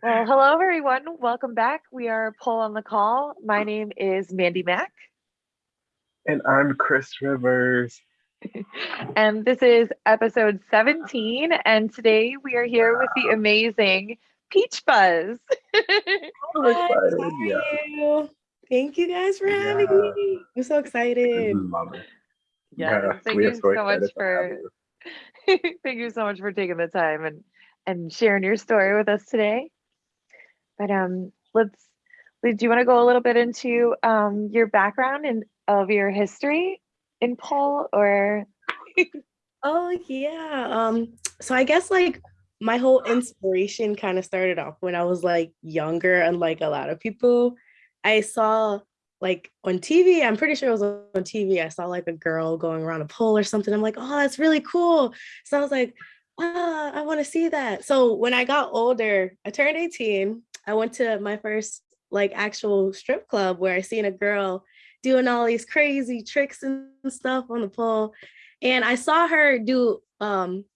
Well, hello everyone. Welcome back. We are Pole on the Call. My name is Mandy Mack. And I'm Chris Rivers. and this is episode 17. And today we are here wow. with the amazing Peach Buzz. I'm excited. Yeah. You? Thank you guys for having yeah. me. I'm so excited. Love it. Yes. Yeah, thank you so, so much for thank you so much for taking the time and and sharing your story with us today. But um, let's, do you want to go a little bit into um, your background and of your history in pole or? oh yeah. Um, so I guess like my whole inspiration kind of started off when I was like younger, and like a lot of people. I saw like on TV, I'm pretty sure it was on TV. I saw like a girl going around a pole or something. I'm like, oh, that's really cool. So I was like, ah, I want to see that. So when I got older, I turned 18 I went to my first like actual strip club where I seen a girl doing all these crazy tricks and stuff on the pole. And I saw her do um,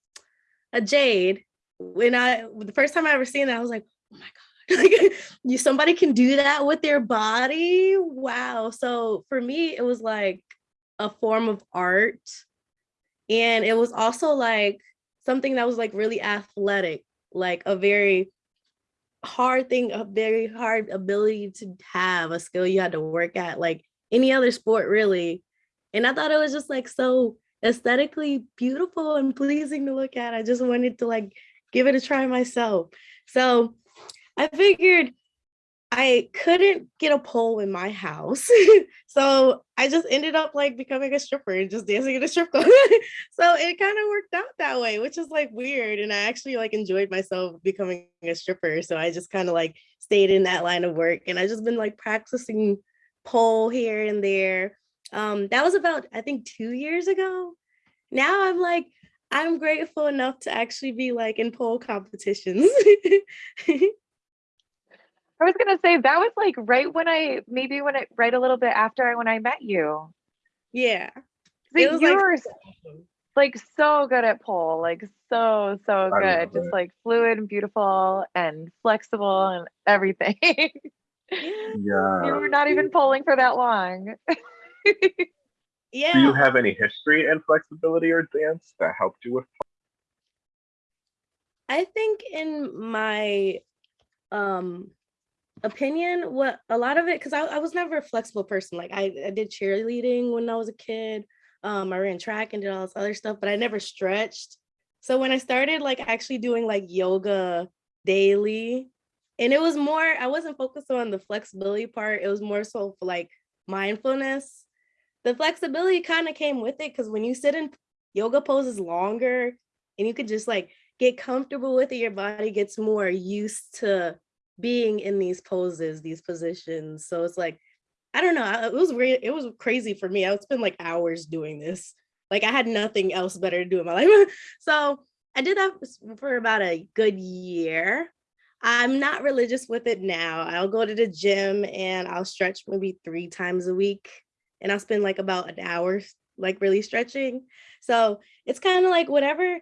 a jade. When I, the first time I ever seen that, I was like, oh my God, like you, somebody can do that with their body. Wow. So for me, it was like a form of art. And it was also like something that was like really athletic, like a very hard thing, a very hard ability to have, a skill you had to work at, like any other sport really. And I thought it was just like so aesthetically beautiful and pleasing to look at. I just wanted to like give it a try myself. So I figured I couldn't get a pole in my house. so I just ended up like becoming a stripper and just dancing in a strip club. so it kind of worked out that way, which is like weird. And I actually like enjoyed myself becoming a stripper. So I just kind of like stayed in that line of work and I just been like practicing pole here and there. Um, that was about, I think two years ago. Now I'm like, I'm grateful enough to actually be like in pole competitions. I was gonna say that was like right when I maybe when I right a little bit after when I met you. Yeah. you like, were like so good at pole, like so so good, just it. like fluid and beautiful and flexible and everything. yeah. You were not even polling for that long. yeah. Do you have any history in flexibility or dance that helped you with? I think in my um opinion what a lot of it because I, I was never a flexible person like I, I did cheerleading when i was a kid um i ran track and did all this other stuff but i never stretched. So when i started like actually doing like yoga daily and it was more i wasn't focused on the flexibility part it was more so for like mindfulness. The flexibility kind of came with it because when you sit in yoga poses longer and you could just like get comfortable with it your body gets more used to being in these poses, these positions. So it's like, I don't know, it was really, it was crazy for me. I would spend like hours doing this. Like I had nothing else better to do in my life. so I did that for about a good year. I'm not religious with it now. I'll go to the gym and I'll stretch maybe three times a week and I'll spend like about an hour like really stretching. So it's kind of like whatever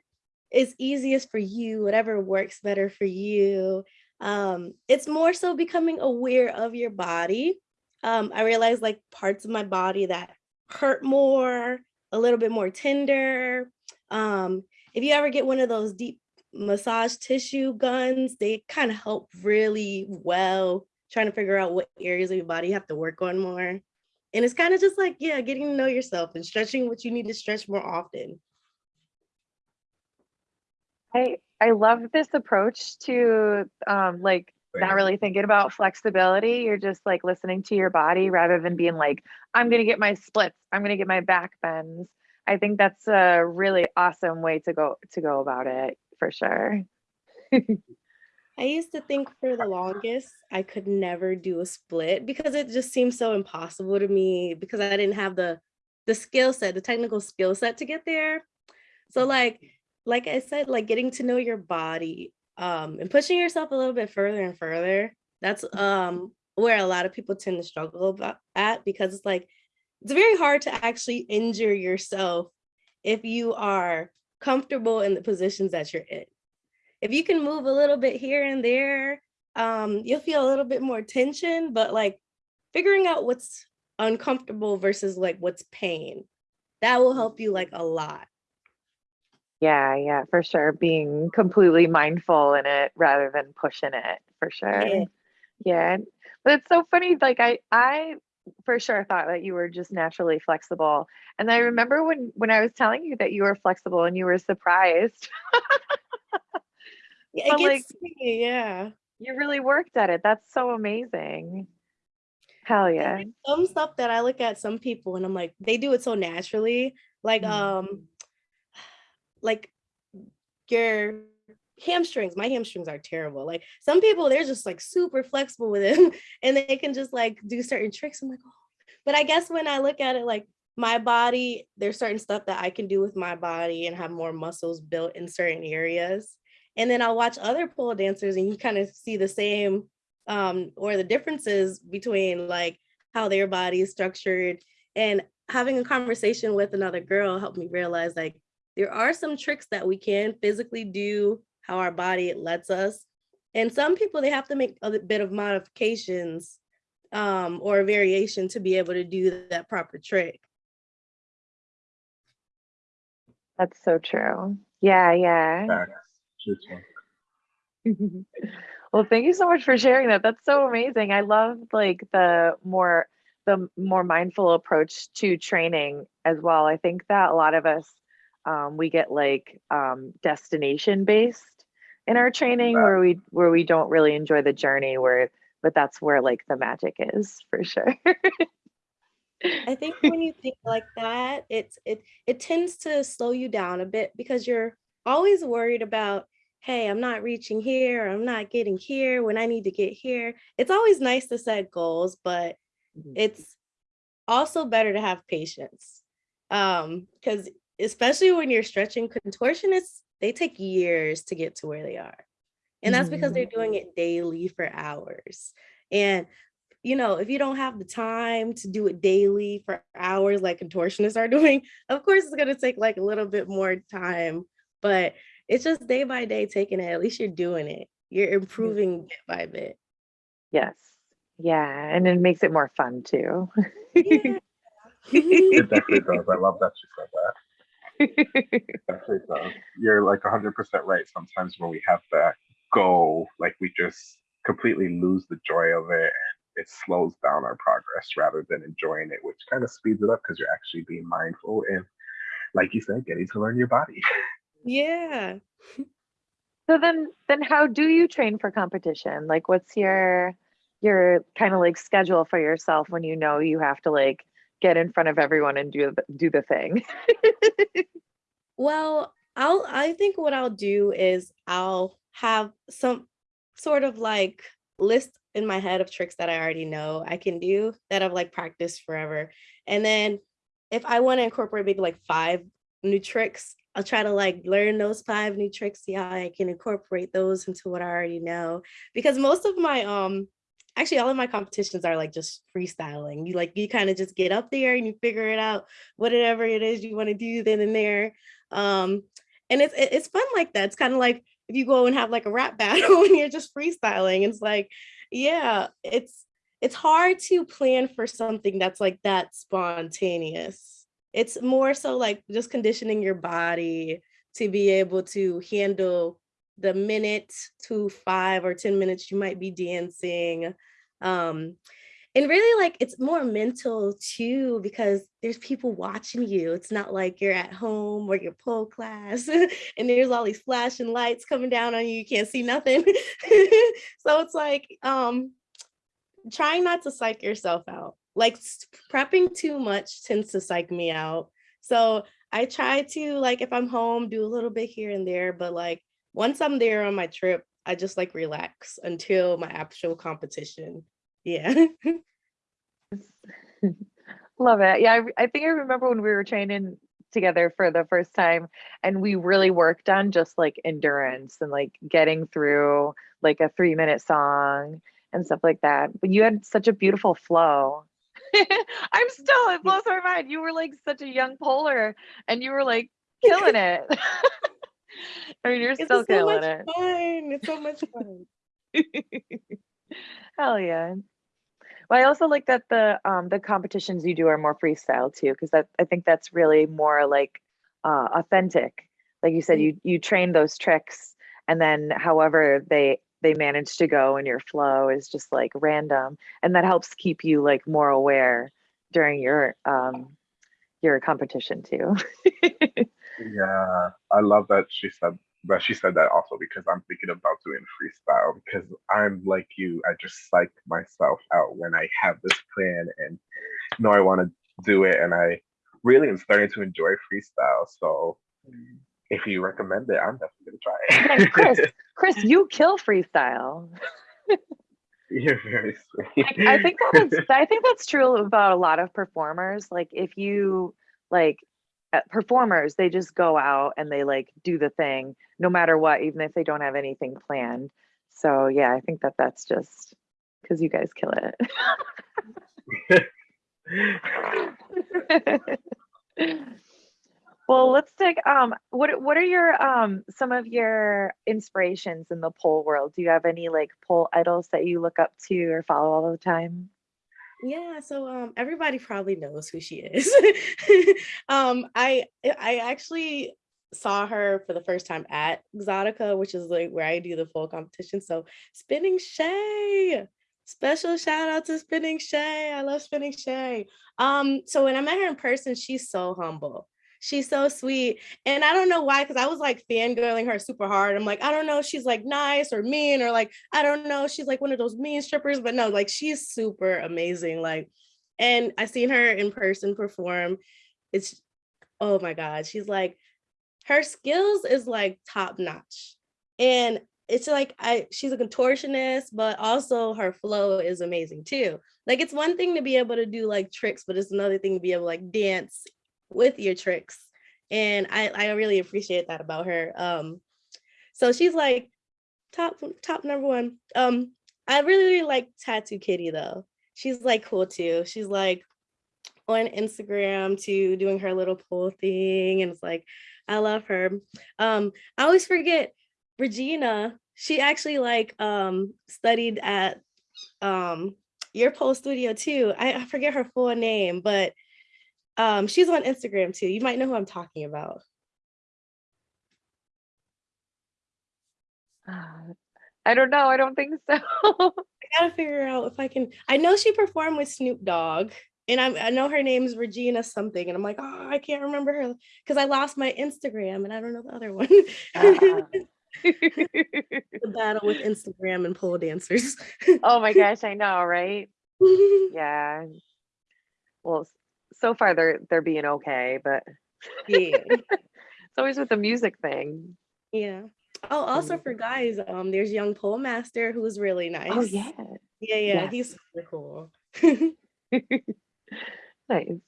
is easiest for you, whatever works better for you. Um, it's more so becoming aware of your body. Um, I realized like parts of my body that hurt more, a little bit more tender. Um, if you ever get one of those deep massage tissue guns, they kind of help really well trying to figure out what areas of your body you have to work on more. And it's kind of just like, yeah, getting to know yourself and stretching what you need to stretch more often. I I love this approach to um, like not really thinking about flexibility. You're just like listening to your body rather than being like, I'm gonna get my splits, I'm gonna get my back bends. I think that's a really awesome way to go to go about it for sure. I used to think for the longest I could never do a split because it just seemed so impossible to me because I didn't have the the skill set, the technical skill set to get there. So like like I said, like getting to know your body um, and pushing yourself a little bit further and further. That's um, where a lot of people tend to struggle about at because it's like, it's very hard to actually injure yourself if you are comfortable in the positions that you're in. If you can move a little bit here and there, um, you'll feel a little bit more tension, but like figuring out what's uncomfortable versus like what's pain, that will help you like a lot. Yeah, yeah, for sure. Being completely mindful in it rather than pushing it, for sure. Yeah. Yeah. But it's so funny, like I I for sure thought that you were just naturally flexible. And I remember when when I was telling you that you were flexible and you were surprised. Yeah, it But, gets like to me, yeah. You really worked at it. That's so amazing. Hell yeah. some stuff that I look at some people and I'm like, they do it so naturally. Like, Mhm. um, like your hamstrings, my hamstrings are terrible. Like some people, they're just like super flexible with them and they can just like do certain tricks. I'm like, oh, but I guess when I look at it like my body, there's certain stuff that I can do with my body and have more muscles built in certain areas. And then I'll watch other pole dancers and you kind of see the same um, or the differences between like how their body is structured and having a conversation with another girl helped me realize like there are some tricks that we can physically do how our body lets us and some people they have to make a bit of modifications um, or a variation to be able to do that proper trick That's so true. Yeah, yeah. Facts. True, true. Well, thank you so much for sharing that. That's so amazing. I love like the more the more mindful approach to training as well. I think that a lot of us um, we get like um, destination based in our training Right. where we where we don't really enjoy the journey where but that's where like the magic is for sure. I think when you think like that, it's it it tends to slow you down a bit because you're always worried about, hey, I'm not reaching here, I'm not getting here when I need to get here. It's always nice to set goals, but Mhm. it's also better to have patience. Um, because especially when you're stretching contortionists, they take years to get to where they are. And that's because they're doing mm-hmm. it daily for hours. And you know, if you don't have the time to do it daily for hours like contortionists are doing, of course it's gonna take like a little bit more time, but it's just day by day taking it. At least you're doing it. You're mm-hmm. improving bit by bit. Yes. Yeah, and it makes it more fun too. Yeah. It definitely does. I love that you said that. It definitely does. You're like 100% right. Sometimes when we have that goal, like we just completely lose the joy of it and it slows down our progress rather than enjoying it, which kind of speeds it up because you're actually being mindful and, like you said, getting to learn your body. yeah. So then then how do you train for competition? Like what's your your kind of like schedule for yourself when you know you have to like get in front of everyone and do do the thing? Well, I'll I think what I'll do is I'll have some sort of like list in my head of tricks that I already know I can do that I've like practiced forever. And then if I want to incorporate maybe like five new tricks, I'll try to like learn those five new tricks, see how I can incorporate those into what I already know. Because most of my um actually all of my competitions are like just freestyling. You like you kind of just get up there and you figure it out, whatever it is you want to do then and there. Um and it's it's fun like that. It's kind of like if you go and have like a rap battle and you're just freestyling. It's like, yeah, it's it's hard to plan for something that's like that spontaneous. It's more so like just conditioning your body to be able to handle the minute to five or 10 minutes you might be dancing. Um, and really like it's more mental too because there's people watching you. It's not like you're at home or your pole class and there's all these flashing lights coming down on you. You can't see nothing. So it's like um trying not to psych yourself out. Like prepping too much tends to psych me out. So i try to like if i'm home do a little bit here and there but like once i'm there on my trip i just like relax until my actual competition yeah Love it. Yeah, I, I think I remember when we were training together for the first time and we really worked on just like endurance and like getting through like a 3 minute song and stuff like that. But you had such a beautiful flow. I'm still it blows my mind. You were like such a young polar and you were like killing it. I mean, you're It's still so killing much it. fun. It's so much fun. Hell yeah. Well, I also like that the um the competitions you do are more freestyle too, because that I think that's really more like uh authentic. Like you said, Mm. you you train those tricks and then however they they manage to go and your flow is just like random. And that helps keep you like more aware during your um your competition too. Yeah, I love that she said that she said that also because I'm thinking about doing freestyle because I'm like you, I just psych myself out when I have this plan and know I want to do it and I really am starting to enjoy freestyle. So mm. if you recommend it, I'm definitely gonna try it. Chris, Chris, you kill freestyle. You're very sweet. I, I think that's I think that's true about a lot of performers. Like if you like performers, they just go out and they like do the thing no matter what, even if they don't have anything planned. So yeah, I think that that's just because you guys kill it. well, let's take um what what are your um some of your inspirations in the pole world? Do you have any like pole idols that you look up to or follow all the time? Yeah, so um everybody probably knows who she is. um I I actually saw her for the first time at Exotica, which is like where I do the full competition. So spinning Shay. Special shout out to Spinning Shay. I love Spinning Shay. Um so when I met her in person, she's so humble. She's so sweet. And I don't know why, because I was like fangirling her super hard. I'm like, I don't know, she's like nice or mean, or like, I don't know, she's like one of those mean strippers, but no, like she's super amazing. Like, and I seen her in person perform. It's oh my God, she's like, her skills is like top notch. And it's like I she's a contortionist, but also her flow is amazing too. Like it's one thing to be able to do like tricks, but it's another thing to be able to like dance with your tricks. And I, I really appreciate that about her. Um, so she's like top top number one. Um, I really, really like Tattoo Kitty though. She's like cool too. She's like on Instagram too, doing her little pull thing. And it's like, I love her. Um, I always forget Regina. She actually like um studied at um your pole studio too. I, I forget her full name, but um, she's on Instagram too. You might know who I'm talking about. Uh, I don't know. I don't think so. I gotta figure out if I can. I know she performed with Snoop Dogg, and I, I know her name's Regina something, and I'm like, oh, I can't remember her because I lost my Instagram and I don't know the other one. Ah. the battle with Instagram and pole dancers. oh my gosh, I know, right? Yeah. Well, so far they're they're being okay, but yeah, it's always with the music thing. yeah. Oh, also for guys, um, there's Young Pole Master who's really nice. Oh yeah. yeah, yeah. Yes. He's super cool. nice.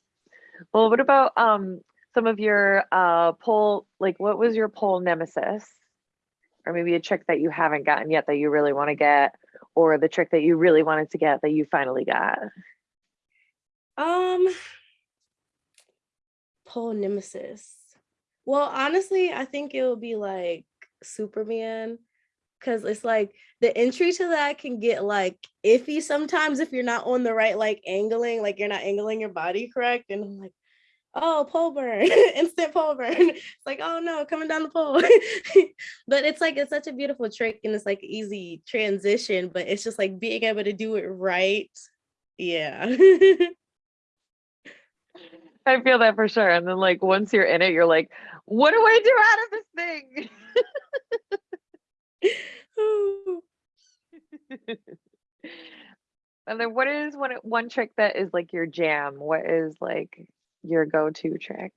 Well, what about um some of your uh pole like what was your pole nemesis? Or maybe a trick that you haven't gotten yet that you really want to get, or the trick that you really wanted to get that you finally got. Um, pole nemesis. Well, honestly, I think it would be like Superman because it's like the entry to that can get like iffy sometimes if you're not on the right like angling, like you're not angling your body correct. And I'm like, oh, pole burn, instant pole burn. It's like, oh no, coming down the pole. but it's like it's such a beautiful trick and it's like easy transition, but it's just like being able to do it right. Yeah. I feel that for sure. And then like once you're in it, you're like, what do I do out of this thing? and then what is one one trick that is like your jam? What is like your go-to trick?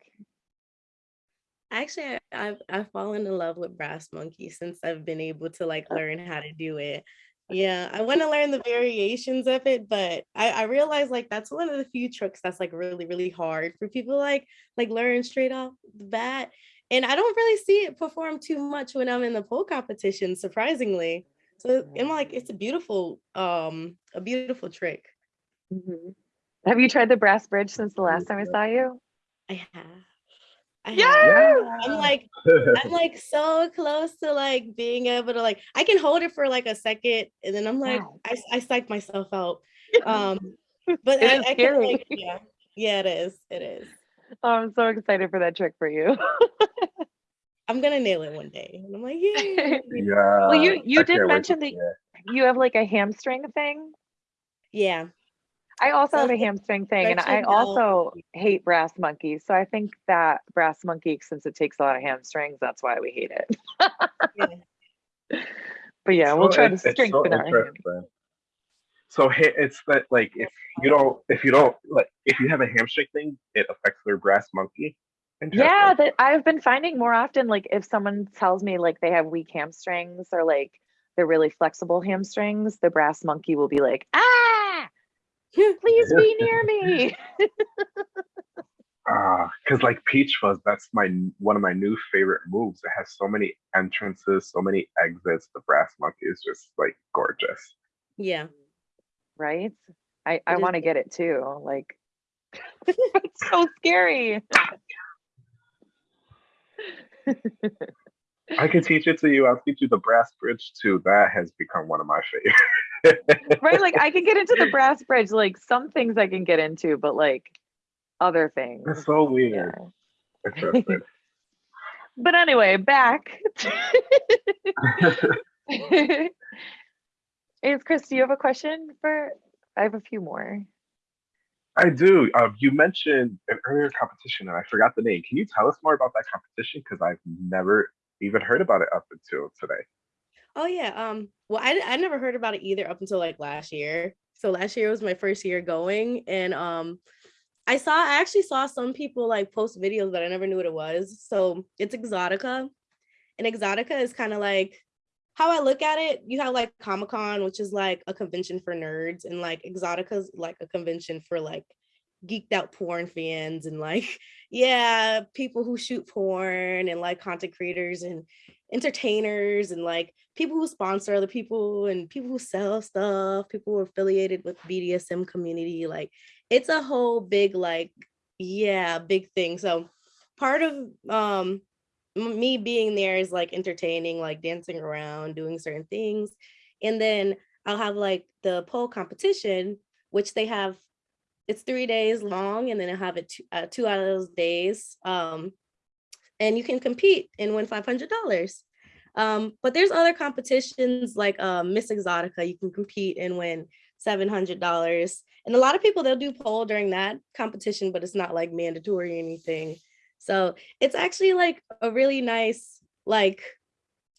Actually, I- I've I've fallen in love with Brass Monkey since I've been able to like oh. learn how to do it. Yeah, I want to learn the variations of it, but I, I realize like that's one of the few tricks that's like really, really hard for people like like learn straight off the bat. And I don't really see it perform too much when I'm in the pole competition, surprisingly. So I'm like, it's a beautiful, um, a beautiful trick. Mhm. Have you tried the brass bridge since the last time I saw you? I have. I have. Yeah. I'm like I'm like so close to like being able to like I can hold it for like a second and then I'm like Wow. I I psych myself out. Um but It I, is I can scary. like yeah. Yeah, it is. It is. Oh, I'm so excited for that trick for you. I'm gonna nail it one day. And I'm like, yeah. yeah. well, you you I did can't wait to mention that you have like a hamstring thing. yeah. I also have a hamstring thing, and I stretching also hate brass monkeys. So I think that brass monkey, since it takes a lot of hamstrings, that's why we hate it. Yeah. But yeah, we'll try to it's- it's so strengthen our. So it's that like if you don't if you don't like if you have a hamstring thing, it affects their brass monkey. Yeah, that I've been finding more often. Like if someone tells me like they have weak hamstrings or like they're really flexible hamstrings, the brass monkey will be like, ah, please be near me. Ah, because like Peach Fuzz, that's my one of my new favorite moves. It has so many entrances, so many exits. The brass monkey is just like gorgeous. Yeah. right? I, I want to get it too. Like, it's so scary. I can teach it to you. I'll teach you the brass bridge too. That has become one of my favorites. right? Like, I can get into the brass bridge. Like, some things I can get into, but like other things. It's so weird. Interesting. But anyway, back. Is Chris, do you have a question for? I have a few more. I do. Um, you mentioned an earlier competition, and I forgot the name. Can you tell us more about that competition? Because I've never even heard about it up until today. Oh yeah. Um. Well, I I never heard about it either up until like last year. So last year was my first year going, and um, I saw I actually saw some people like post videos, but I never knew what it was. So it's Exotica, and Exotica is kind of like how I look at it. You have like Comic Con, which is like a convention for nerds, and like Exotica is like a convention for like geeked out porn fans and like yeah people who shoot porn and like content creators and entertainers and like people who sponsor other people and people who sell stuff, people who are affiliated with BDSM community. Like it's a whole big like yeah, big thing. So part of um me being there is like entertaining, like dancing around, doing certain things. And then I'll have like the pole competition, which they have it's three days long, and then I have it two, uh, two out of those days. Um, and you can compete and win five hundred dollars. Um, but there's other competitions like uh, Miss Exotica. You can compete and win seven hundred dollars. And a lot of people they'll do pole during that competition, but it's not like mandatory or anything. So it's actually like a really nice like.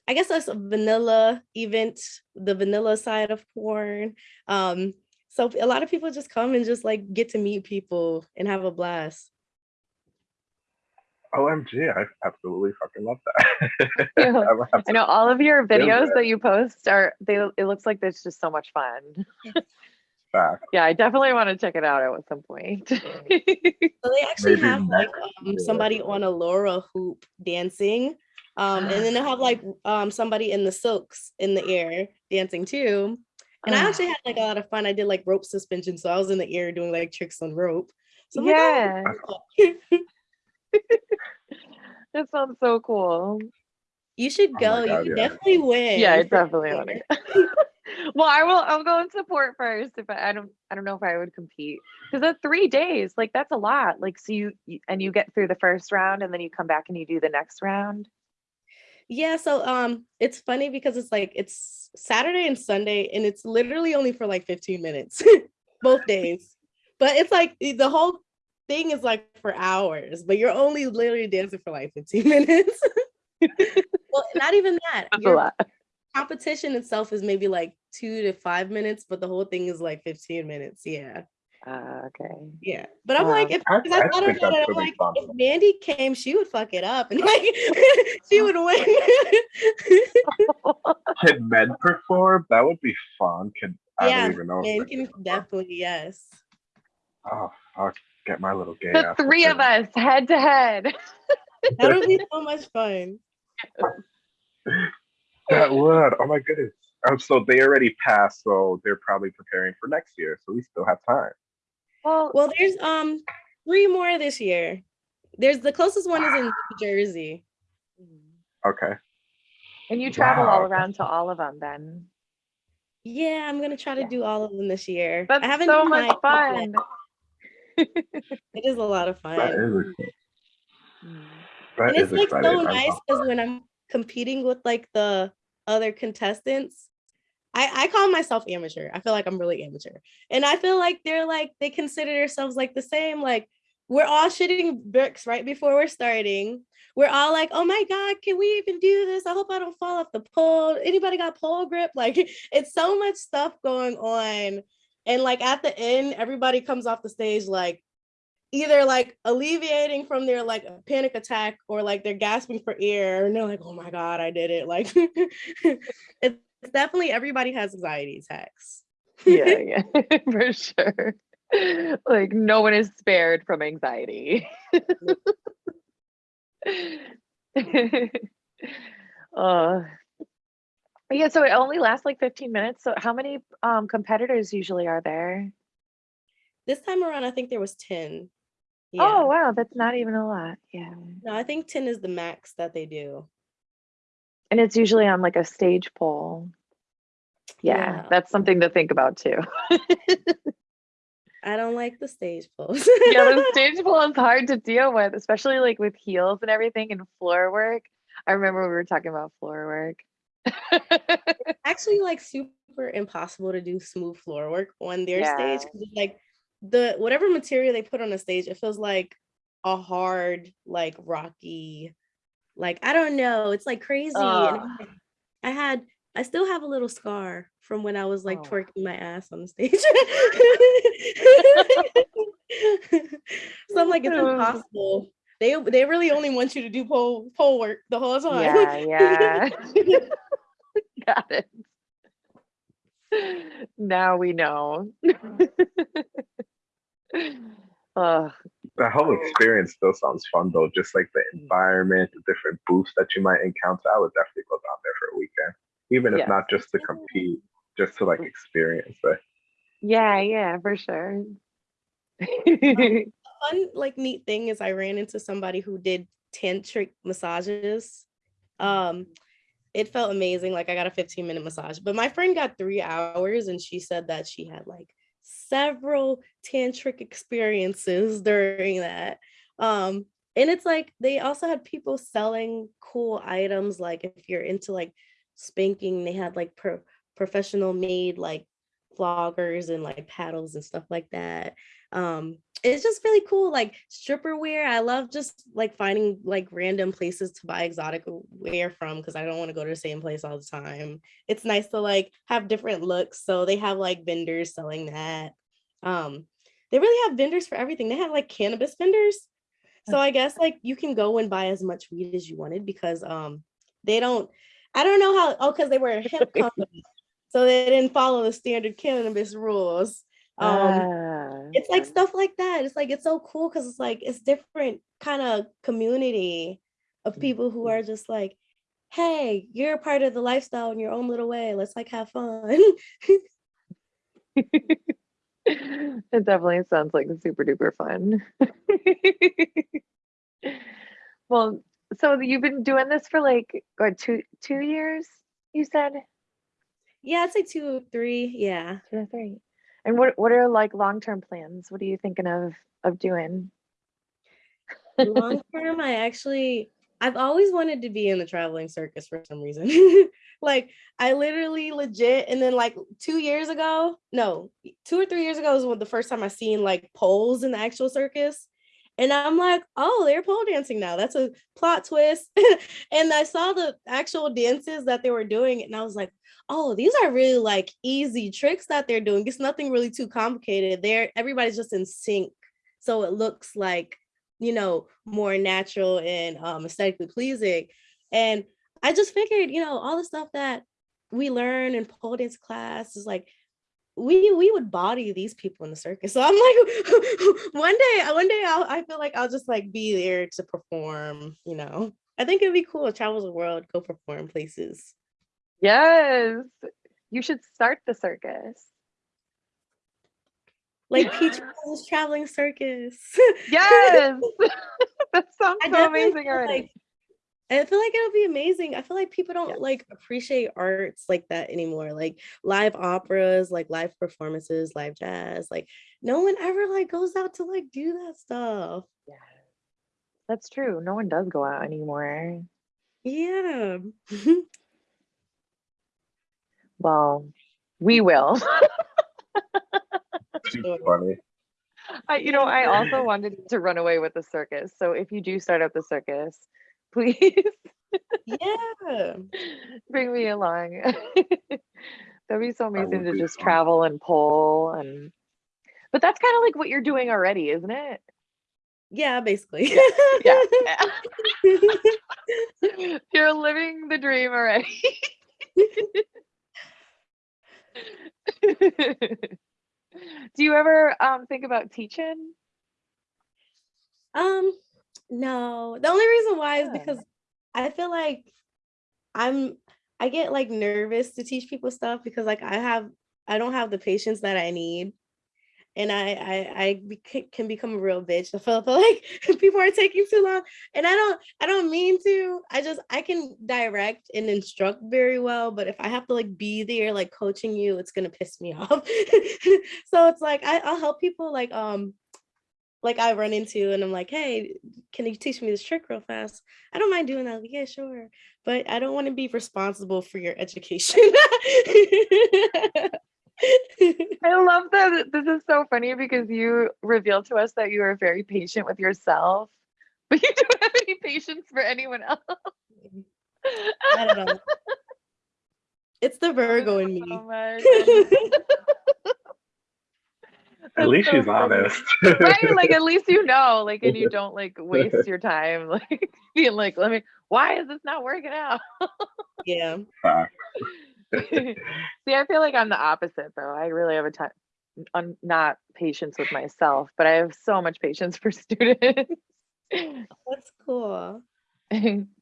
I guess that's a vanilla event, the vanilla side of porn. Um, so a lot of people just come and just like get to meet people and have a blast. OMG, I absolutely fucking love that. I I know all of your videos that you post are they it looks like there's just so much fun. back. Yeah, I definitely want to check it out at some point. So they actually Maybe have like um, somebody on a Lyra hoop dancing. Um, and then they'll have like um, somebody in the silks in the air dancing too. And I actually had like a lot of fun. I did like rope suspension. So I was in the air doing like tricks on rope. So I'm like, "Oh, yeah, that sounds so cool. you should Oh go. God, you yeah. definitely win. Yeah, I definitely sure. want to. well, I will. I'll go and support first. If I, I don't, I don't know if I would compete because that's three days. Like that's a lot. Like so you, you and you get through the first round and then you come back and you do the next round. Yeah, so um it's funny because it's like it's Saturday and Sunday and it's literally only for like 15 minutes both days. But it's like the whole thing is like for hours, but you're only literally dancing for like 15 minutes. well, not even that. That's a lot. competition itself is maybe like 2 to 5 minutes, but the whole thing is like 15 minutes. Yeah. Uh, okay. Yeah. But I'm Wow. like if I, 'cause I I thought about it, I'm like, if Mandy came, she would fuck it up and like she would win. Can men perform? That would be fun. Can I Yeah, don't even know. Men men can perform. definitely yes. Oh fuck! Get my little game. The ass three of perform. us head to head. That would be so much fun. That would. Oh my goodness. Oh, so they already passed, so they're probably preparing for next year. So we still have time. Well, Well, there's um three more this year. There's the closest one is in New Jersey. Okay. And you travel all around to all of them then. Yeah, I'm gonna try to Yeah. do all of them this year. That's I haven't so done much mine fun. It is a lot of fun. That is exciting. Mm. That and is it's like exciting. so nice love because when I'm competing with like the other contestants, I, I call myself amateur. I feel like I'm really amateur. And I feel like they're like they consider themselves like the same. Like we're all shitting bricks right before we're starting. We're all like, oh my God, can we even do this? I hope I don't fall off the pole. Anybody got pole grip? Like it's so much stuff going on. And like at the end, everybody comes off the stage like either like alleviating from their like panic attack or like they're gasping for air and they're like, oh my God, I did it. Like it's definitely everybody has anxiety attacks. yeah, yeah, for sure. Like no one is spared from anxiety. uh, yeah, so it only lasts like 15 minutes. So how many um competitors usually are there? This time around, I think there was 10. Oh wow, that's not even a lot. Yeah. No, I think 10 is the max that they do. And it's usually on like a stage pole. Yeah, Yeah. that's something to think about too. I don't like the stage pose. yeah, the stage pole is hard to deal with, especially like with heels and everything and floor work. I remember we were talking about floor work. It's actually like super impossible to do smooth floor work on their stage Yeah. 'cause it's like the whatever material they put on the stage it feels like a hard like rocky like i don't know it's like crazy like- i had i still have a little scar from when i was like Oh. twerking my ass on the stage so i'm like it's impossible they they really only want you to do pole pole work the whole time Yeah, yeah. Got it. Now we know. Ugh, The whole experience still sounds fun though. Just like the environment, the different booths that you might encounter. I would definitely go down there for a weekend, even if Yes. not just to compete, just to like experience it. yeah, yeah, for sure. fun like neat thing is I ran into somebody who did tantric massages. Um it felt amazing. Like I got a 15 minute massage, but my friend got three hours and she said that she had like several tantric experiences during that. Um and it's like they also had people selling cool items like if you're into like spanking, they had like pro- professional made like floggers and like paddles and stuff like that. Um it's just really cool like stripper wear i love just like finding like random places to buy exotic wear from because i don't want to go to the same place all the time it's nice to like have different looks so they have like vendors selling that um they really have vendors for everything they have like cannabis vendors so i guess like you can go and buy as much weed as you wanted because um they don't i don't know how oh because they were a hemp company so they didn't follow the standard cannabis rules um Ah, it's like stuff like that. It's like it's so cool because it's like it's different kind of community of people who are just like, hey, you're a part of the lifestyle in your own little way. Let's like have fun. it definitely sounds like super duper fun. well, so you've been doing this for like what two two years? You said yeah, I'd say two or three. Yeah. two or three. And what what are like long term plans? What are you thinking of of doing? Long term, I actually I've always wanted to be in the traveling circus for some reason. like I literally legit and then like two years ago, no, two or three years ago was when the first time I seen like poles in the actual circus. And I'm like, oh, they're pole dancing now. That's a plot twist. and I saw the actual dances that they were doing, and I was like, oh, these are really like easy tricks that they're doing. It's nothing really too complicated. They're everybody's just in sync. So it looks like, you know, more natural and um aesthetically pleasing. And I just figured, you know, all the stuff that we learn in pole dance class is like we we would body these people in the circus. So I'm like, one day, one day I'll I feel like I'll just like be there to perform, you know. I think it'd be cool to travel the world, go perform places. Yes. You should start the circus. like Peach traveling circus. Yes. that sounds so amazing already. like- I feel like it'll be amazing. I feel like people don't Yes. like appreciate arts like that anymore. Like live operas, like live performances, live jazz. Like no one ever like goes out to like do that stuff. Yeah. That's true. No one does go out anymore. Yeah. Well, we will. Too funny. I, you know, I also wanted to run away with the circus. So if you do start up the circus, please yeah. bring me along. That'd be so amazing to just fun. travel and pull and but that's kind of like what you're doing already, isn't it? Yeah, basically. Yeah. you're living the dream already. do you ever um think about teaching? Um, no. The only reason why is because I feel like I'm I get like nervous to teach people stuff because like I have I don't have the patience that I need. And I I I can become a real bitch. I feel, feel like people are taking too long. And I don't I don't mean to. I just I can direct and instruct very well, but if I have to like be there like coaching you, it's gonna piss me off. so it's like I, I'll help people like um like I run into and I'm like, hey, can you teach me this trick real fast? I don't mind doing that. Like, yeah, sure. But I don't want to be responsible for your education. I love that. This is so funny because you revealed to us that you are very patient with yourself, but you don't have any patience for anyone else. I don't know. It's the Virgo in me. So At least so she's funny. honest. right? Like at least you know, like, and you don't like waste your time, like being like, let me. Why is this not working out? Yeah. See, I feel like I'm the opposite though. I really have a ton, un, not patience with myself, but I have so much patience for students. That's cool.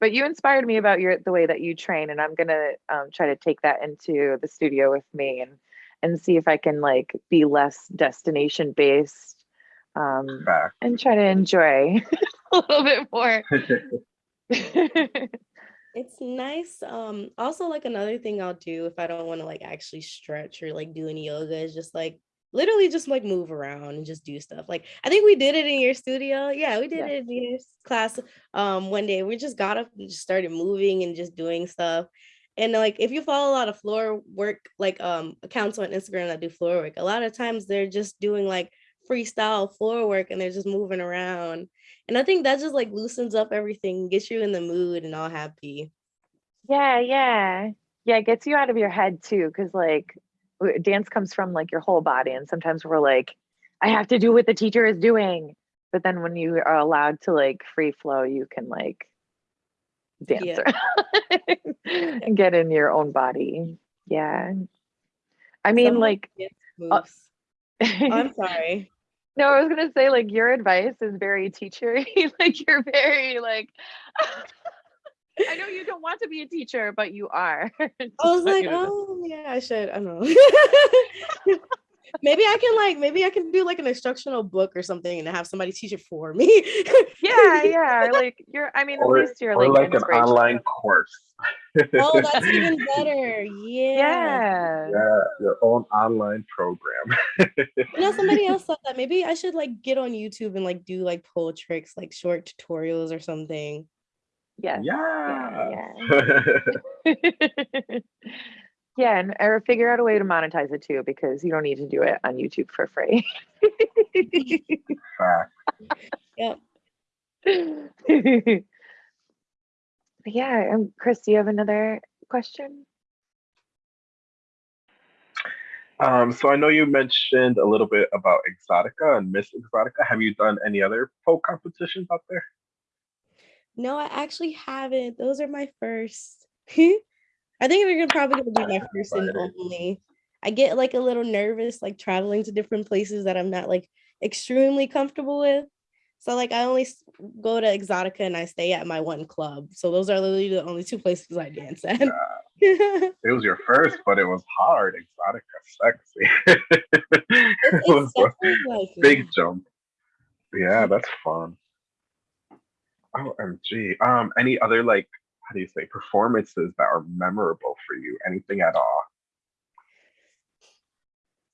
but you inspired me about your the way that you train, and I'm gonna um, try to take that into the studio with me and and see if I can like be less destination based um, Fact. and try to enjoy a little bit more. It's nice. Um, also like another thing I'll do if I don't want to like actually stretch or like do any yoga is just like literally just like move around and just do stuff. Like I think we did it in your studio. Yeah, we did Yeah. it in your class um one day. We just got up and just started moving and just doing stuff. And like if you follow a lot of floor work, like um accounts on Instagram that do floor work, a lot of times they're just doing like freestyle floor work and they're just moving around. And I think that just like loosens up everything, gets you in the mood and all happy. yeah, yeah, yeah. It gets you out of your head too, because like dance comes from like your whole body, and sometimes we're like, I have to do what the teacher is doing. But then when you are allowed to like free flow, you can like dance Yeah. and get in your own body. Yeah. I mean, Some of like, uh. Oh, I'm sorry. No, I was gonna say like your advice is very teachery. like you're very like I know you don't want to be a teacher, but you are. I was like, you know. oh yeah, I should. I don't know. Maybe I can like maybe I can do like an instructional book or something and have somebody teach it for me. yeah, yeah. Like you're I mean, Or, at least you're like, like an online course. oh, that's even better. Yeah. Yeah. Yeah, your own online program. You know, somebody else said that maybe I should like get on YouTube and like do like pull tricks, like short tutorials or something. Yes. Yeah. yeah, and or figure out a way to monetize it too, because you don't need to do it on YouTube for free. Fact. But yeah, um, Chris, do you have another question? Um, so I know you mentioned a little bit about Exotica and Miss Exotica. Have you done any other folk competitions out there? No, I actually haven't. Those are my first. I think they're probably gonna be my first and only. I get like a little nervous, like traveling to different places that I'm not like extremely comfortable with. So like I only go to Exotica and I stay at my one club. So those are literally the only two places I dance at. it's It was your first, but it was hard. Exotica, sexy. it was definitely like big jump. Yeah, that's fun. OMG. Um, any other like how do you say performances that are memorable for you? Anything at all?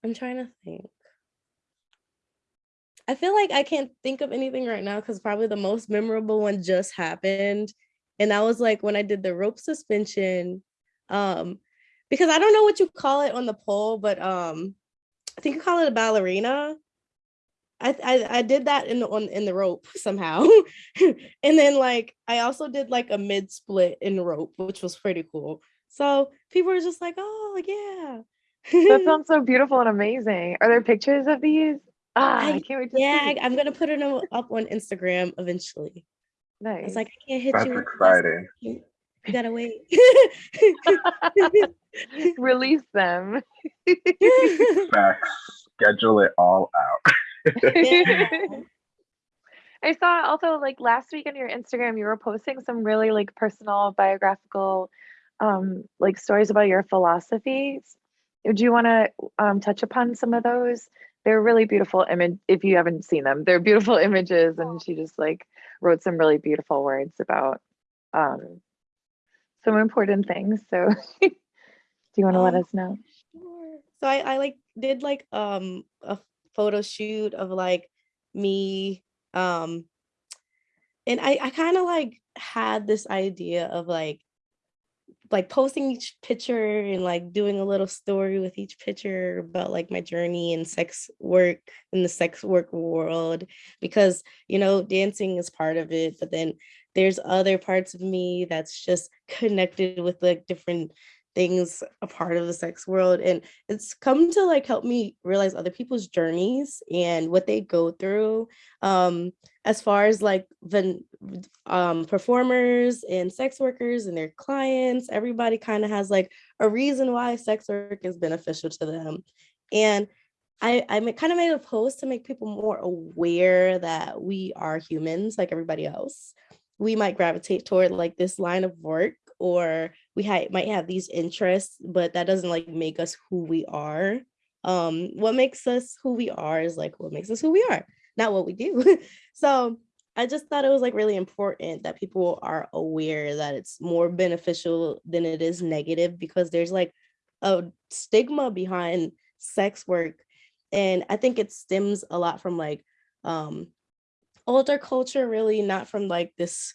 I'm trying to think. I feel like I can't think of anything right now because probably the most memorable one just happened. And that was like when I did the rope suspension. Um, because I don't know what you call it on the pole, but um, I think you call it a ballerina. I, I, I did that in the on in the rope somehow. and then like I also did like a mid split in the rope, which was pretty cool. So people were just like, oh yeah. That sounds so beautiful and amazing. Are there pictures of these? Ah, I, I- can't wait to yeah, see. I, am gonna put it up on Instagram eventually. I Nice. was like, I can't hit That's you. with this. exciting. You you gotta wait. Release them. Facts. Schedule it all out. I saw also like last week on your Instagram, you were posting some really like personal biographical um like stories about your philosophies. Do you want to um touch upon some of those? They're really beautiful image if you haven't seen them. They're beautiful images and she just like wrote some really beautiful words about um some important things. So do you want to let Um, us know? Sure. So I, I like did like um a photo shoot of like me um and I I kind of like had this idea of like like posting each picture and like doing a little story with each picture about like my journey in sex work in the sex work world because you know dancing is part of it but then there's other parts of me that's just connected with like different things a part of the sex world and it's come to like help me realize other people's journeys and what they go through um as far as like the um performers and sex workers and their clients everybody kind of has like a reason why sex work is beneficial to them and I, I kind of made a post to make people more aware that we are humans like everybody else. We might gravitate toward like this line of work or we ha- might have these interests, but that doesn't like make us who we are. Um, what makes us who we are is like what makes us who we are, not what we do. so I just thought it was like really important that people are aware that it's more beneficial than it is negative because there's like a stigma behind sex work. And I think it stems a lot from like um older culture, really, not from like this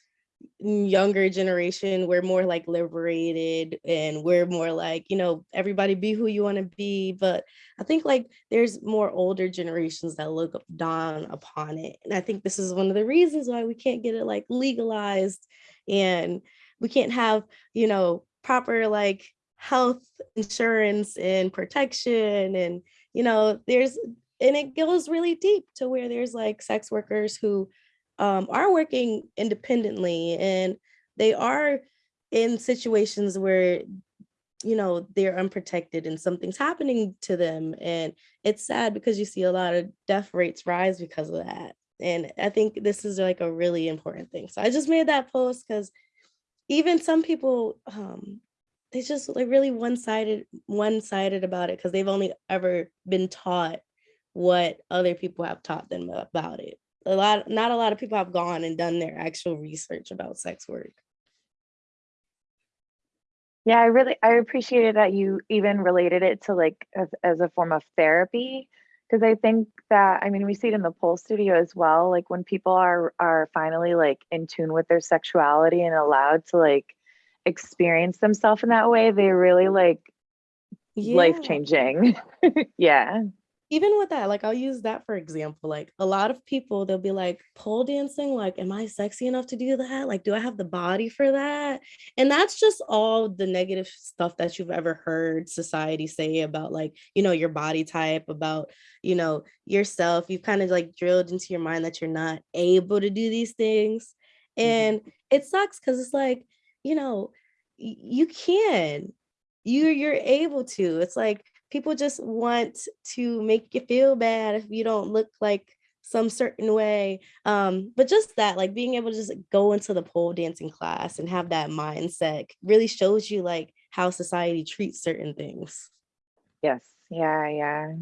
younger generation we're more like liberated and we're more like you know everybody be who you want to be but i think like there's more older generations that look down upon it and i think this is one of the reasons why we can't get it like legalized and we can't have you know proper like health insurance and protection and you know there's and it goes really deep to where there's like sex workers who um, are working independently and they are in situations where you know they're unprotected and something's happening to them and it's sad because you see a lot of death rates rise because of that and i think this is like a really important thing so i just made that post because even some people um they just like really one-sided one-sided about it because they've only ever been taught what other people have taught them about it a lot not a lot of people have gone and done their actual research about sex work Yeah, I really I appreciated that you even related it to like as, as a form of therapy because I think that I mean we see it in the pole studio as well like when people are are finally like in tune with their sexuality and allowed to like experience themselves in that way they really like life changing. yeah. Even with that, like I'll use that for example. Like a lot of people, they'll be like, pole dancing, like, am I sexy enough to do that? Like, do I have the body for that? And that's just all the negative stuff that you've ever heard society say about like, you know, your body type, about, you know, yourself. You've kind of like drilled into your mind that you're not able to do these things. Mm-hmm. And it sucks because it's like, you know, y- you can. You you're able to. It's like people just want to make you feel bad if you don't look like some certain way um but just that like being able to just go into the pole dancing class and have that mindset really shows you like how society treats certain things. Yes. Yeah. Yeah.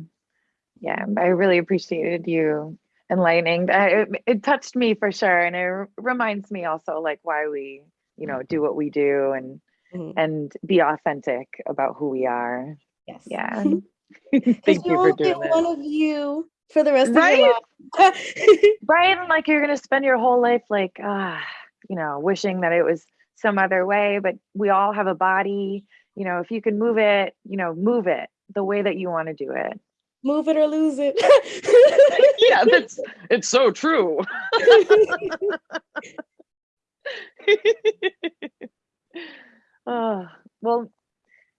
Yeah. I really appreciated you enlightening. It, it touched me for sure. And it reminds me also like why we, you know, do what we do and, mm-hmm. and be authentic about who we are. Yes. Yeah. Thank you for doing that. One of you for the rest right? of your life. right. Like you're going to spend your whole life like, ah, you know, wishing that it was some other way, but we all have a body. You know, if you can move it, you know, move it the way that you want to do it. Move it or lose it. yeah, that's it's so true. oh, well,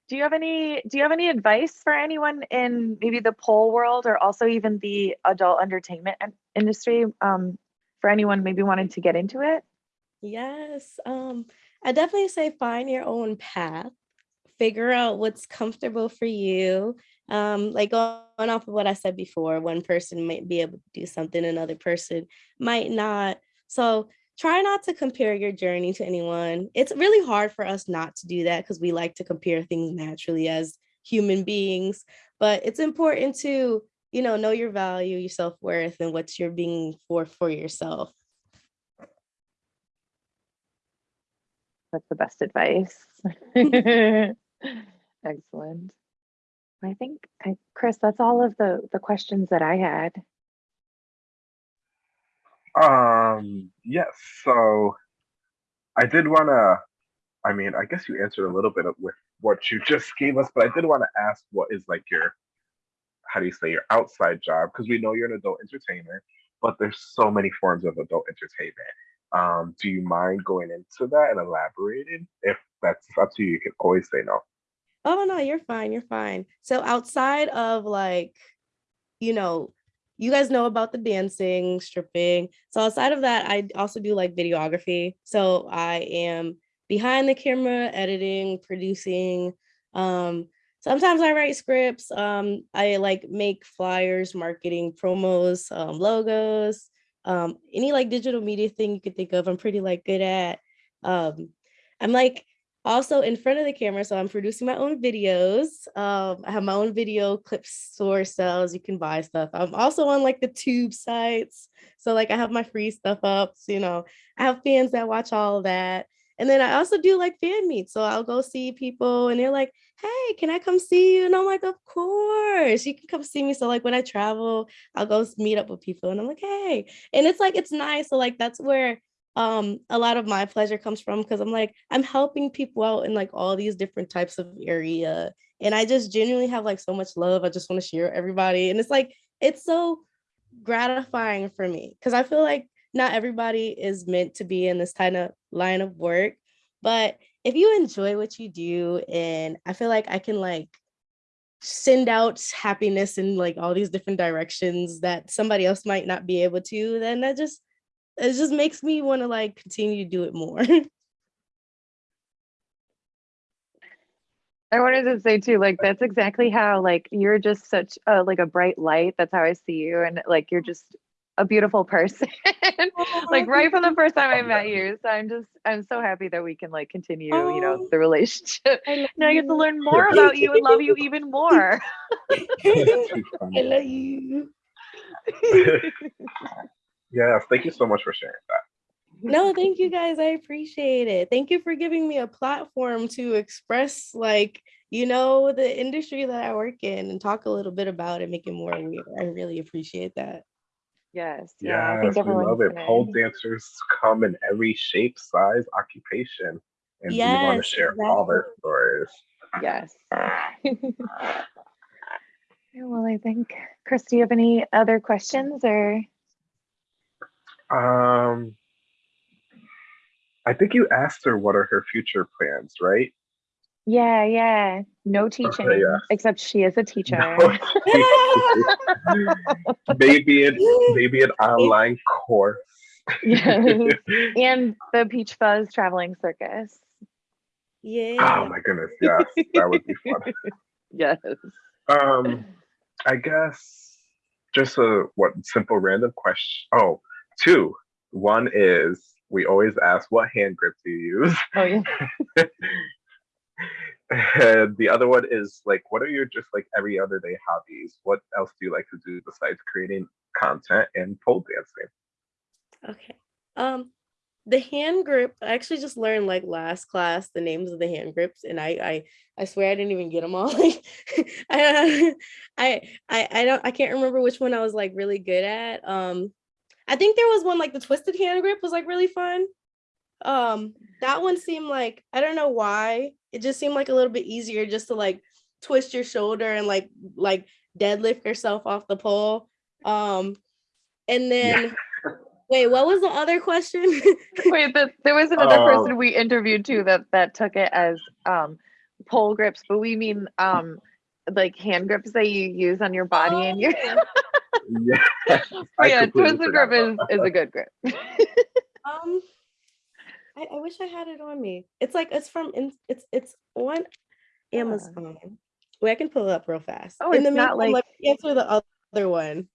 do you have any do you have any advice for anyone in maybe the pole world or also even the adult entertainment industry um, for anyone maybe wanting to get into it? Yes. Um, I definitely say find your own path, figure out what's comfortable for you. Um, like going off of what I said before, one person might be able to do something, another person might not. So try not to compare your journey to anyone. It's really hard for us not to do that because we like to compare things naturally as human beings, but it's important to, you know, know your value, your self-worth and what you're being for for yourself. That's the best advice. Excellent. I think, Chris, that's all of the, the questions that I had. Um, yes. So I did want to, I mean, I guess you answered a little bit with what you just gave us, but I did want to ask what is like your, how do you say, your outside job? Because we know you're an adult entertainer, but there's so many forms of adult entertainment. Um, do you mind going into that and elaborating? If that's up to you, you can always say no. Oh no, you're fine. You're fine. So outside of like, you know, you guys know about the dancing, stripping. So outside of that, I also do like videography. So I am behind the camera, editing, producing. Um, sometimes I write scripts. Um, I like make flyers, marketing, promos, um, logos um, any like digital media thing you could think of, I'm pretty like good at. Um, I'm like also in front of the camera, so I'm producing my own videos. Um, I have my own video clip store sales. You can buy stuff. I'm also on like the tube sites. So like I have my free stuff up. So, you know, I have fans that watch all that. And then I also do like fan meets. So I'll go see people and they're like, hey, can I come see you? And I'm like, of course, you can come see me. So like when I travel, I'll go meet up with people and I'm like, hey. And it's like, it's nice. So like that's where um a lot of my pleasure comes from because I'm like, I'm helping people out in like all these different types of area. And I just genuinely have like so much love. I just want to share everybody. And it's like, it's so gratifying for me because I feel like not everybody is meant to be in this kind of line of work, but if you enjoy what you do and I feel like I can like send out happiness in like all these different directions that somebody else might not be able to, then that just it just makes me want to like continue to do it more. I wanted to say too, like that's exactly how like you're just such a like a bright light. That's how I see you, and like you're just a beautiful person oh, like right from the first time I met you. So I'm just I'm so happy that we can like continue, you know, oh, the relationship. I now I get to learn more about you and love you even more. I love you. Yes, thank you so much for sharing that. No, thank you guys. I appreciate it. Thank you for giving me a platform to express like, you know, the industry that I work in and talk a little bit about it, make it more aware. I really appreciate that. Yes. Yeah. I think we love it. Pole dancers come in every shape, size, occupation, and we want to share all their stories. Yes. well, I think, Chris, do you have any other questions or? Um, I think you asked her what are her future plans, right? Yeah, yeah. No teaching, okay, yeah. except she is a teacher. No maybe an maybe an online course. yes. And the Peach Fuzz traveling circus. Yeah. Oh my goodness, yes. That would be fun. yes. Um, I guess just a what simple random question. Oh, two. One is we always ask what hand grip do you use? Oh yeah. And the other one is like, what are your just like every other day hobbies? What else do you like to do besides creating content and pole dancing? Okay. Um, the hand grip. I actually just learned like last class the names of the hand grips, and I I I swear I didn't even get them all. Like, I, I I I don't I can't remember which one I was like really good at. Um, I think there was one like the twisted hand grip was like really fun. Um, that one seemed like I don't know why it just seemed like a little bit easier just to like twist your shoulder and like like deadlift yourself off the pole. Um, and then. Yeah Wait, what was the other question? Wait, the, there was another oh. person we interviewed too that that took it as um pole grips, but we mean um like hand grips that you use on your body oh. and your yeah, Oh, yeah twisted grip is, is a good grip. um I, I, wish I had it on me. It's like it's from it's it's on Amazon. Yeah. Wait, I can pull it up real fast. Oh, in the not like... like answer the other one.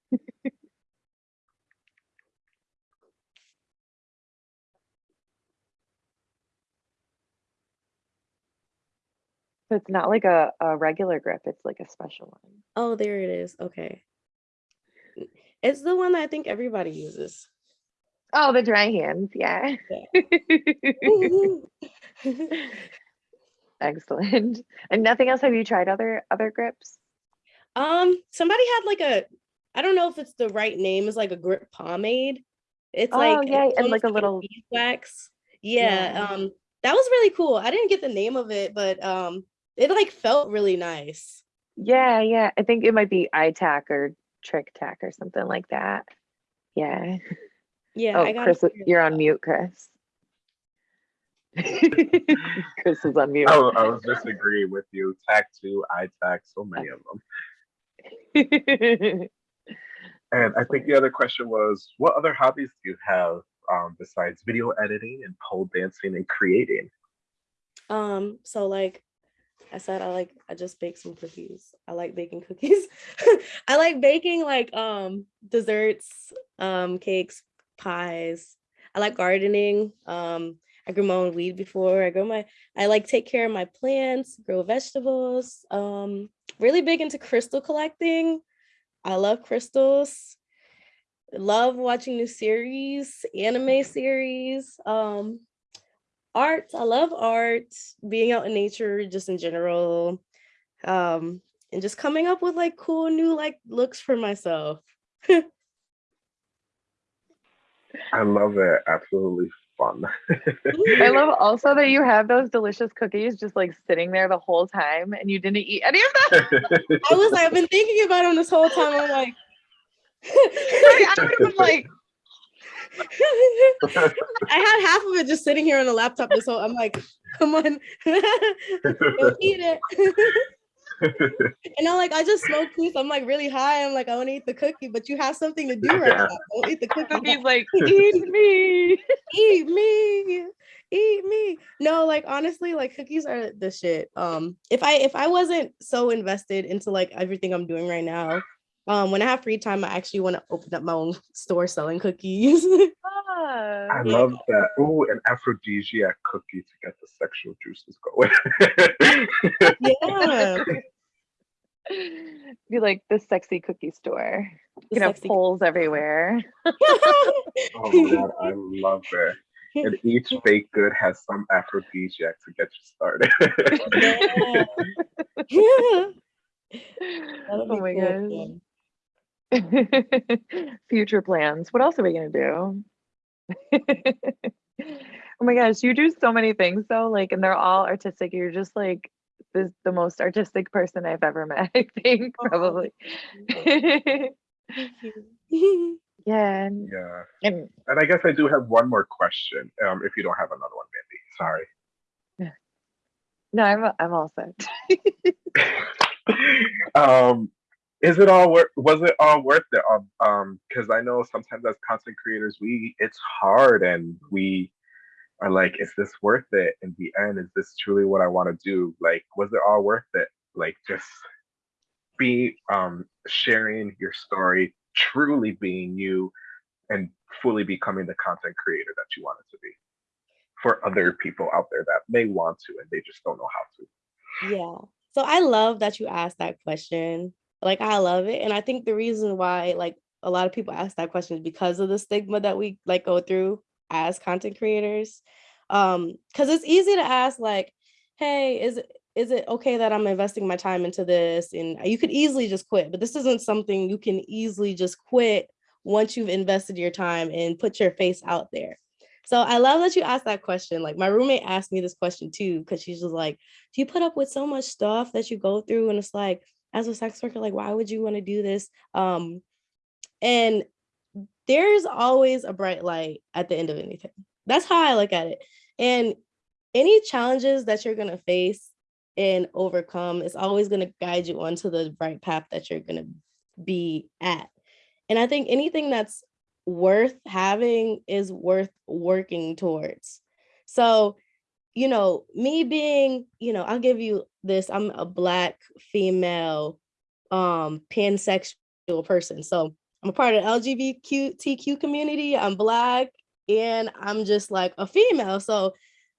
So it's not like a, a regular grip, it's like a special one. Oh, there it is. Okay. It's the one that I think everybody uses. Oh, the dry hands, yeah. yeah. Excellent. And nothing else have you tried other other grips? Um, somebody had like a I don't know if it's the right name, Is like a grip pomade. It's oh, like yeah, and like a little beeswax. Yeah, yeah, um that was really cool. I didn't get the name of it, but um it like felt really nice. Yeah, yeah. I think it might be iTac or Trick Tac or something like that. Yeah. Yeah. Oh, Chris, you're on mute, Chris. Chris is on mute. Oh, I was just agreeing with you. Tac two, iTac, so many of them. and I think the other question was, what other hobbies do you have um, besides video editing and pole dancing and creating? Um, so like I said I like I just bake some cookies. I like baking cookies. I like baking like um desserts, um cakes, pies. I like gardening. Um I grew my own weed before. I grow my I like take care of my plants, grow vegetables. Um really big into crystal collecting. I love crystals. Love watching new series, anime series. Um art i love art being out in nature just in general um and just coming up with like cool new like looks for myself. I love it absolutely fun. I love also that you have those delicious cookies just like sitting there the whole time and you didn't eat any of them. I was like i've been thinking about them this whole time i'm like I was like I had half of it just sitting here on the laptop this whole I'm like, come on, don't eat it. and I'm like, I just smoked too, so I'm like really high. I'm like, I want to eat the cookie, but you have something to do right now. Don't eat the cookie. He's like, eat me, eat me, eat me. No, like honestly, like cookies are the shit. Um, if I if I wasn't so invested into like everything I'm doing right now, um, when I have free time, I actually want to open up my own store selling cookies. ah, I love that. Oh, an aphrodisiac cookie to get the sexual juices going. yeah. Be like the sexy cookie store. You know, poles everywhere. oh my god, I love it. And each baked good has some aphrodisiac to get you started. yeah. yeah. Oh my cool. god. Future plans. What else are we gonna do? oh my gosh, you do so many things though, like, and they're all artistic. You're just like the, the most artistic person I've ever met, I think, oh, probably. yeah. And, yeah. And, and I guess I do have one more question. Um, if you don't have another one, Mandy. Sorry. No, I'm I'm all set. um is it all worth was it all worth it um, um because i know sometimes as content creators we it's hard and we are like is this worth it in the end is this truly what i want to do like was it all worth it like just be um sharing your story truly being you and fully becoming the content creator that you wanted to be for other people out there that may want to and they just don't know how to Yeah. So I love that you asked that question. Like I love it. And I think the reason why like a lot of people ask that question is because of the stigma that we like go through as content creators. Um, because it's easy to ask like, hey, is it is it okay that I'm investing my time into this? And you could easily just quit, but this isn't something you can easily just quit once you've invested your time and put your face out there. So I love that you asked that question. Like my roommate asked me this question too, because she's just like, do you put up with so much stuff that you go through? And it's like, as a sex worker, like, why would you want to do this? Um, and there's always a bright light at the end of anything. That's how I look at it. And any challenges that you're going to face and overcome is always going to guide you onto the right path that you're going to be at. And I think anything that's worth having is worth working towards. So, you know, me being, you know, I'll give you this, I'm a black female um pansexual person. So I'm a part of the LGBTQ community. I'm black and I'm just like a female. So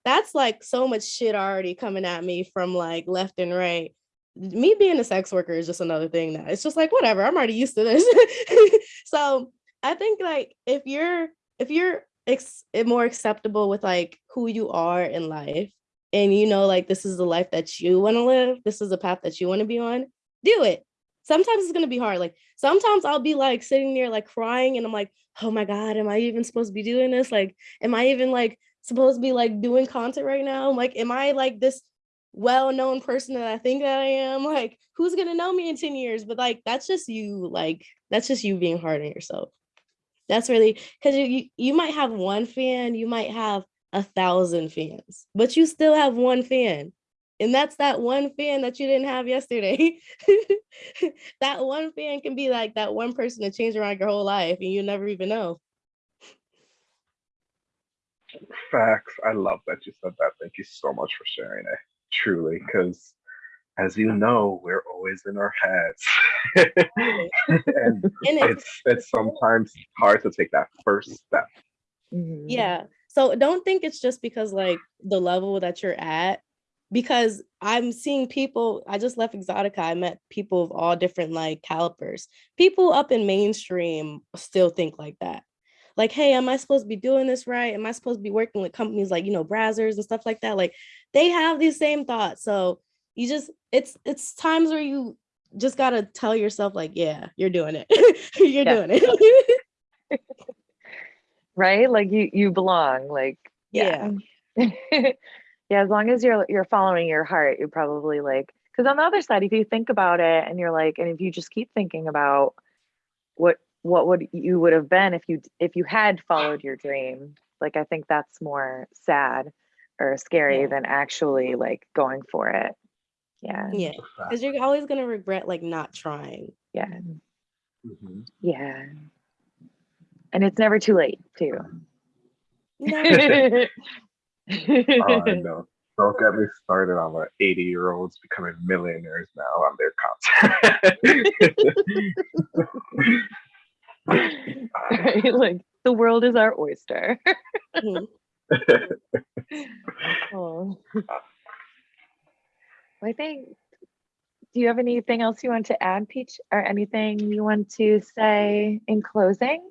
that's like so much shit already coming at me from like left and right. Me being a sex worker is just another thing that it's just like whatever. I'm already used to this. so I think like if you're if you're ex- eh, more acceptable with like who you are in life and you know like this is the life that you want to live, this is the path that you want to be on, do it sometimes it's gonna be hard. Like sometimes I'll be like sitting there like crying and I'm like, oh my God, am I even supposed to be doing this? Like, am I even like supposed to be like doing content right now? Like, am I like this well-known person that I think that I am? Like, who's gonna know me in 10 years? But like that's just you, like, that's just you being hard on yourself. That's really because you, you might have one fan, you might have a thousand fans, but you still have one fan and that's that one fan that you didn't have yesterday. that one fan can be like that one person to change around your whole life and you never even know. Facts. I love that you said that. Thank you so much for sharing it. Truly, because as you know, we're always in our heads. and, and it's it's sometimes hard to take that first step. Mm-hmm. Yeah. So don't think it's just because like the level that you're at because I'm seeing people, I just left Exxxotica, I met people of all different like calipers. People up in mainstream still think like that. Like, hey, am I supposed to be doing this right? Am I supposed to be working with companies like, you know, Brazzers and stuff like that? Like they have these same thoughts. So you just, it's, it's times where you just got to tell yourself like, yeah, you're doing it. you're doing it. right? Like you, you belong like, yeah. yeah. yeah as long as you're you're following your heart you're probably like because on the other side if you think about it and you're like and if you just keep thinking about what what would you would have been if you if you had followed your dream like i think that's more sad or scary yeah. than actually like going for it yeah yeah because you're always going to regret like not trying yeah mm-hmm. yeah and it's never too late too no. oh, I know. Don't get me started on the 80 year olds becoming millionaires now on their content. right? Like the world is our oyster. oh. I think, do you have anything else you want to add, Peach, or anything you want to say in closing?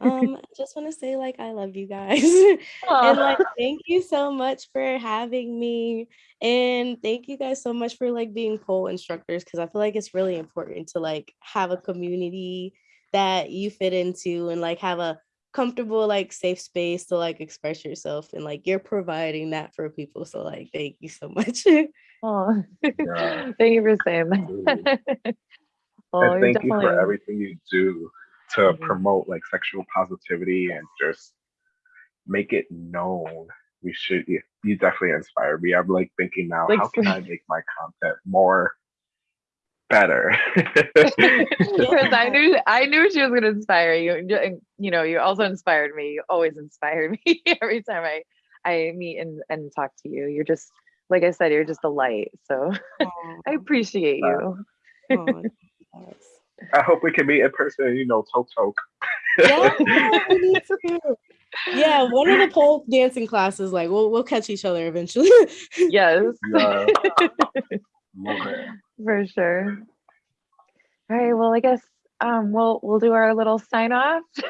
um I just want to say like I love you guys. And like thank you so much for having me. And thank you guys so much for like being pole instructors because I feel like it's really important to like have a community that you fit into and like have a comfortable like safe space to like express yourself and like you're providing that for people so like thank you so much. Oh yeah. thank you for saying that. Oh, and thank definitely... you for everything you do to mm-hmm. promote like sexual positivity and just make it known. We should you definitely inspire me. I'm like thinking now like, how can i make my content more better because i knew i knew she was going to inspire you And, you know you also inspired me you always inspire me every time i i meet and and talk to you you're just like i said you're just a light so i appreciate you I hope we can meet in person, you know, talk talk. yeah, we need to. yeah, one of the pole dancing classes, like we'll we'll catch each other eventually. yes. Yeah. Love it. For sure. All right. Well, I guess um, we'll we'll do our little sign off.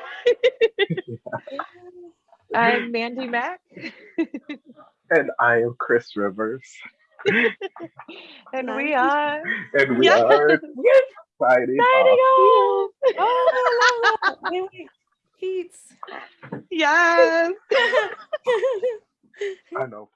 I'm Mandy Mack, And I am Chris Rivers. and we are And we Yeah. are signing signing off. off. oh, I love that. Wait, wait. Keats. Yes. I know.